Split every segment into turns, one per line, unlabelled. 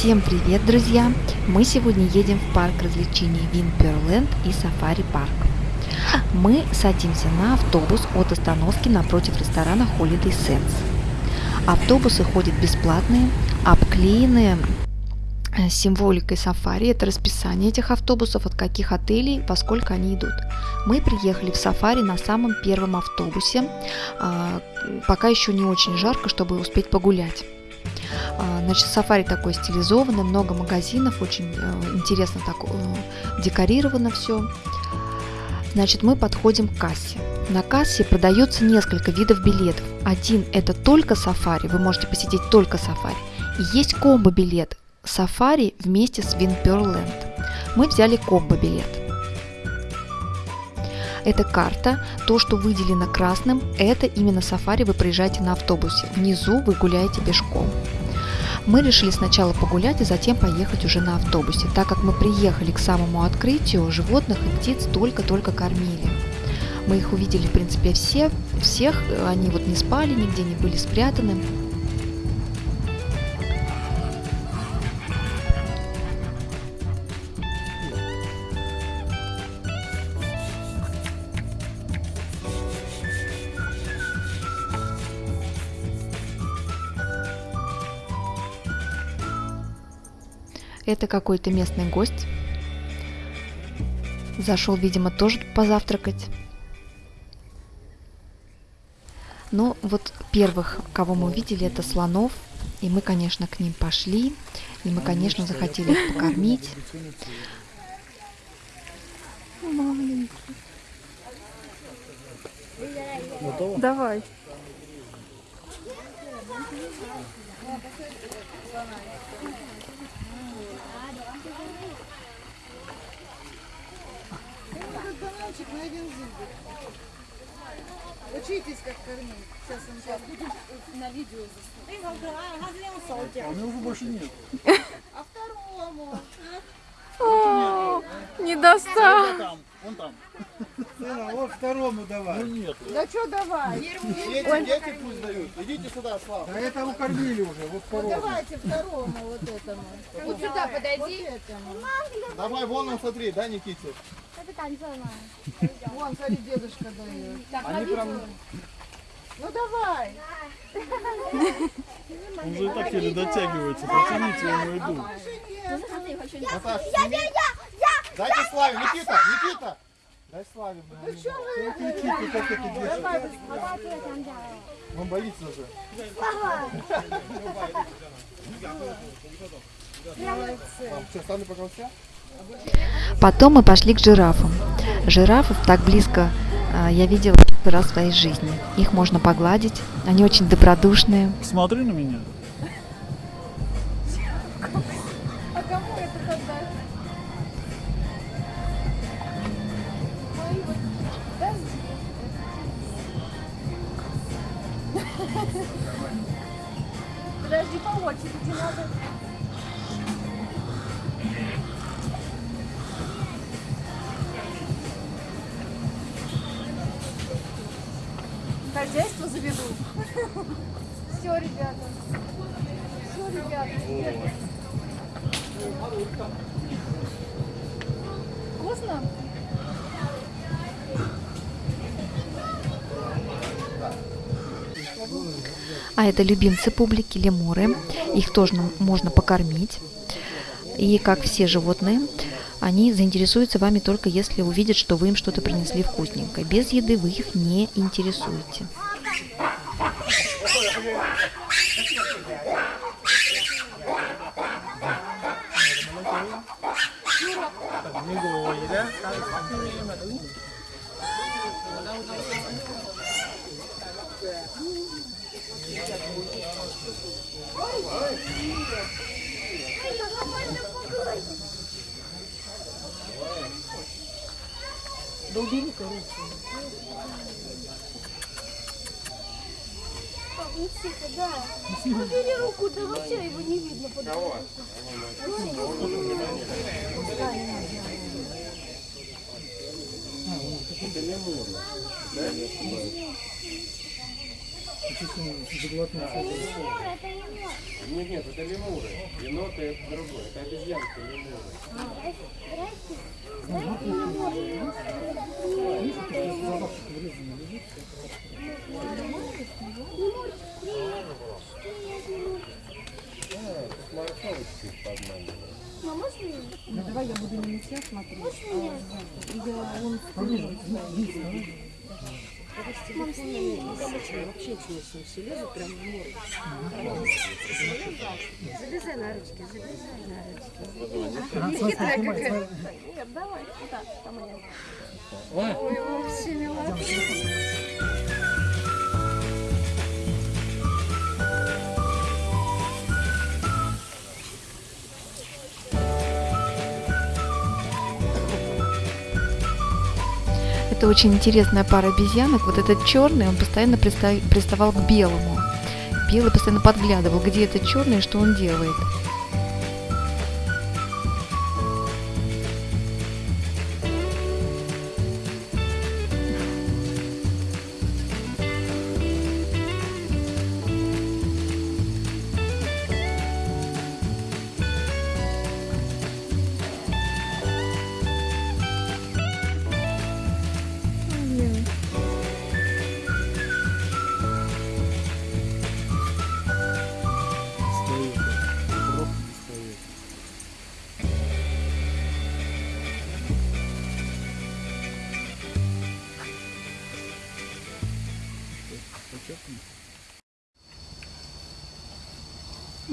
Всем привет, друзья! Мы сегодня едем в парк развлечений Винперленд и Сафари Парк. Мы садимся на автобус от остановки напротив ресторана Holiday Sense. Автобусы ходят бесплатные, обклеенные э, символикой сафари. Это расписание этих автобусов, от каких отелей, поскольку они идут. Мы приехали в сафари на самом первом автобусе. А, пока еще не очень жарко, чтобы успеть погулять. А, значит, сафари такой стилизованный, много магазинов, очень э, интересно так э, декорировано все. Значит, мы подходим к кассе. На кассе продается несколько видов билетов. Один – это только сафари, вы можете посетить только сафари. И есть комбо-билет сафари вместе с Винперленд. Мы взяли комбо-билет. Это карта, то, что выделено красным, это именно сафари, вы проезжаете на автобусе. Внизу вы гуляете пешком. Мы решили сначала погулять, и затем поехать уже на автобусе, так как мы приехали к самому открытию, животных и птиц только-только кормили. Мы их увидели, в принципе, все, всех, они вот не спали, нигде не были спрятаны. Это какой-то местный гость. Зашел, видимо, тоже позавтракать. Но ну, вот первых, кого мы увидели, это слонов. И мы, конечно, к ним пошли. И мы, конечно, захотели их покормить.
Давай.
Мальчик на один зубик. Учитесь, как кормить. Сейчас он сейчас будем на видео
А у меня уже больше нет.
А второму?
О, не достал.
Там, вон там.
Сына, вот второму давай.
Ну нет.
Да что давай?
Дети, дети пусть дают. Идите сюда, Слава.
Да этому кормили уже, вот
Ну,
второму.
давайте второму вот этому. Вот сюда подойди.
Давай, вон он, смотри, да, Никите?
Вон, смотри, дедушка дает.
Они прям...
Ну давай.
Он же и так еле дотягивается. Протяните ему. Наташа, сними. Дайте Славе. Никита, Никита. Дай Славе. блин.
Что вы?
Кричите, как это держит.
Давай,
Он боится уже. Мам, что, стану пока все?
Потом мы пошли к жирафам. Жирафов так близко а, я видела первый раз в своей жизни. Их можно погладить, они очень добродушные.
Смотри на меня.
Ребята. Все, ребята. Вкусно?
А это любимцы публики, лемуры. Их тоже можно покормить. И как все животные, они заинтересуются вами только если увидят, что вы им что-то принесли вкусненькое. Без еды вы их не интересуете. yeah.
Убери руку, да вообще его не видно. под-
Нет, нет, это лемуры. Еноты это другое. Это обезьянки лемуры. Морковочки нельзя смотреть. Я он Мам, сними. Вообще честно, все лезут прям в море. Залезай на ручки, залезай на ручки. Хитрая какая. Нет, давай, куда? Там я. Ой, вообще милота.
Это очень интересная пара обезьянок. Вот этот черный, он постоянно приста- приставал к белому. Белый постоянно подглядывал, где этот черный что он делает.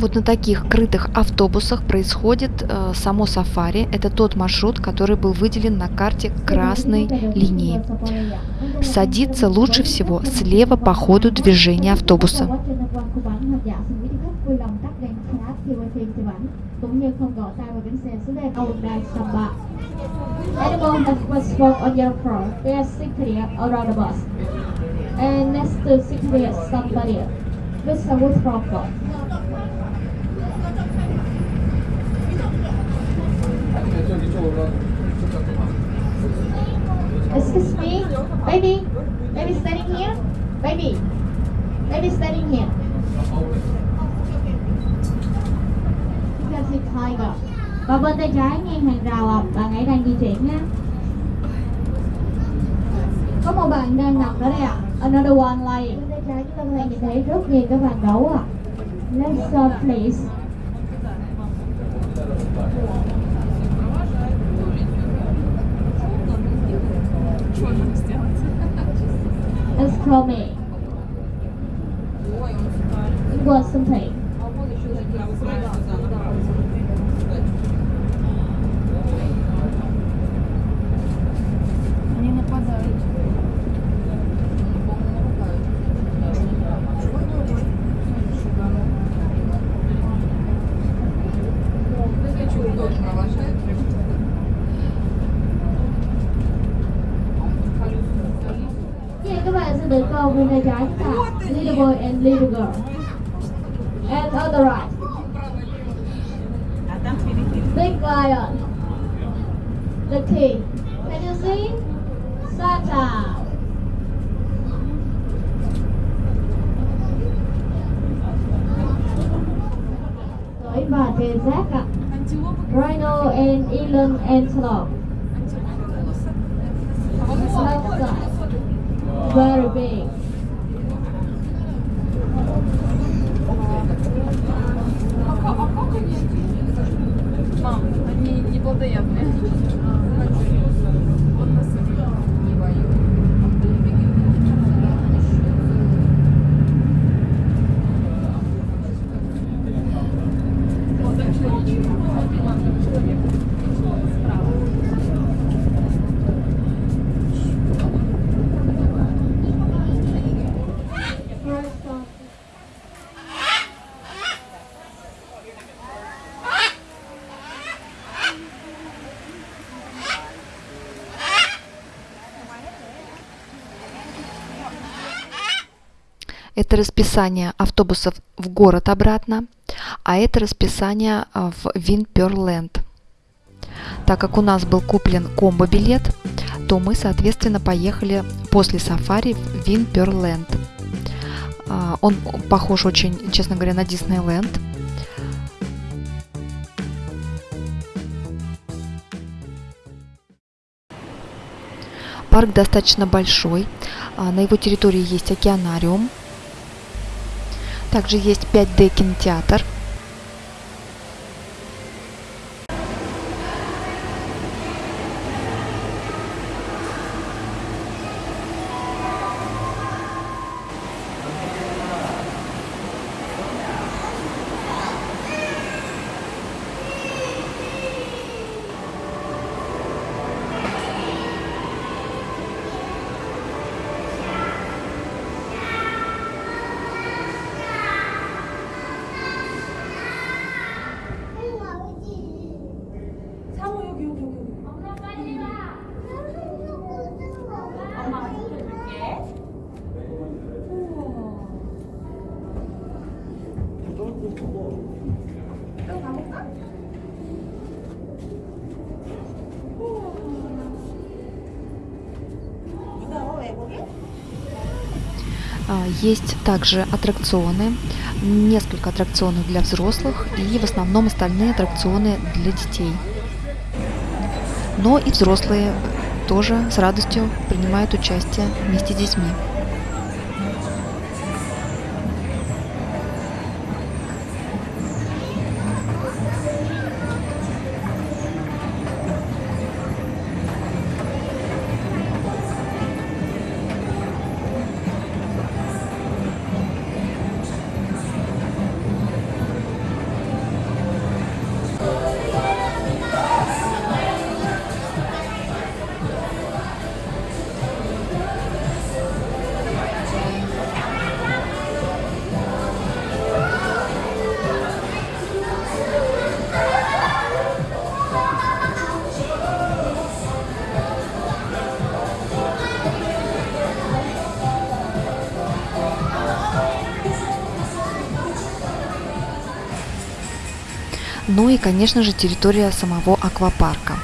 Вот на таких крытых автобусах происходит э, само сафари. Это тот маршрут, который был выделен на карте красной линией. Садиться лучше всего слева по ходу движения автобуса.
And next to secretly somebody with a. Excuse me, baby, baby standing here, baby, baby standing here. Chúng ta xin tiger. Và bên tay trái ngang hàng rào à, bạn ấy đang di chuyển nha. Có một bạn đang nằm đó đây ạ. Another one lying. Bên tay trái chúng ta có thể nhìn thấy rất nhiều các bạn gấu ạ. À. Let's go please. call me. What's the thing? And on the right. Big lion. The king. Can you see? Santa. Sói và tê giác ạ. Rhino and eland antelope. Very big.
Это расписание автобусов в город обратно, а это расписание а, в Винперленд. Так как у нас был куплен комбо-билет, то мы, соответственно, поехали после сафари в Винперленд. А, Он похож очень, честно говоря, на Диснейленд. Парк достаточно большой. А, На его территории есть океанариум. Также есть 5D кинотеатр. А, Есть также аттракционы, несколько аттракционов для взрослых и в основном остальные аттракционы для детей. Но и взрослые тоже с радостью принимают участие вместе с детьми. Ну и, конечно же, территория самого аквапарка.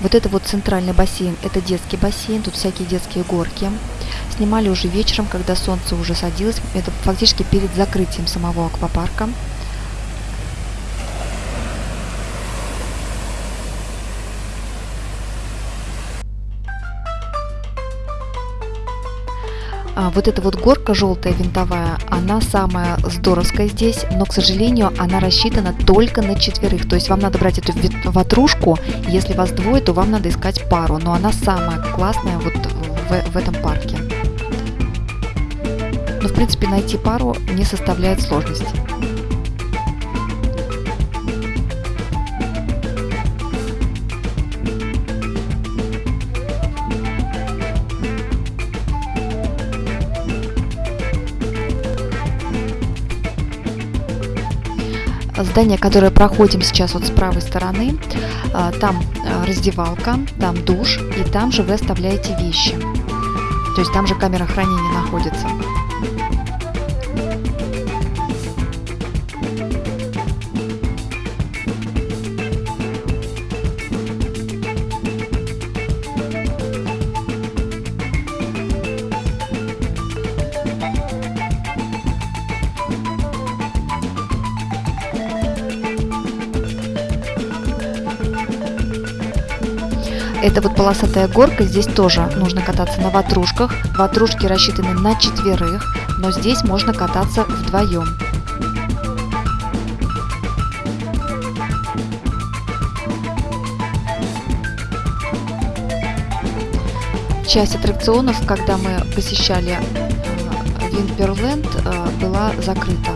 Вот это вот центральный бассейн, это детский бассейн, тут всякие детские горки. Снимали уже вечером, когда солнце уже садилось, это фактически перед закрытием самого аквапарка. Вот эта вот горка желтая винтовая, она самая здоровская здесь, но, к сожалению, она рассчитана только на четверых. То есть вам надо брать эту ватрушку, если вас двое, то вам надо искать пару. Но она самая классная вот в, в этом парке. Но, в принципе, найти пару не составляет сложности. Здание, которое проходим сейчас вот с правой стороны, а, там а, раздевалка, там душ, и там же вы оставляете вещи. То есть там же камера хранения находится. Это вот полосатая горка, здесь тоже нужно кататься на ватрушках. Ватрушки рассчитаны на четверых, но здесь можно кататься вдвоем. Часть аттракционов, когда мы посещали э, Винперленд, э, была закрыта.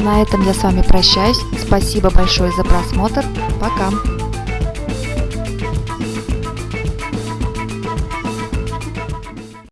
На этом я с вами прощаюсь. Спасибо большое за просмотр. Пока.